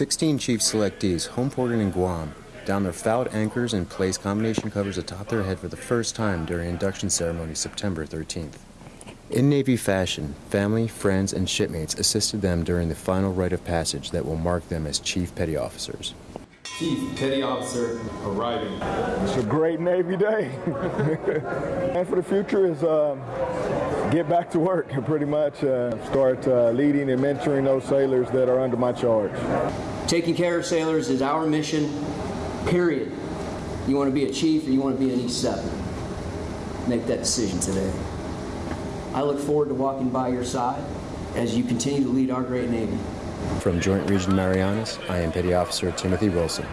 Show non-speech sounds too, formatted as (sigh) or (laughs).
16 chief selectees homeported in Guam down their fouled anchors and placed combination covers atop their head for the first time during induction ceremony September 13th. In Navy fashion, family, friends, and shipmates assisted them during the final rite of passage that will mark them as Chief Petty Officers. Chief Petty Officer arriving. It's a great Navy day. (laughs) and for the future is um, get back to work and pretty much uh, start uh, leading and mentoring those sailors that are under my charge. Taking care of sailors is our mission, period. You want to be a chief or you want to be an E7. Make that decision today. I look forward to walking by your side as you continue to lead our great Navy. From Joint Region Marianas, I am Petty Officer Timothy Wilson.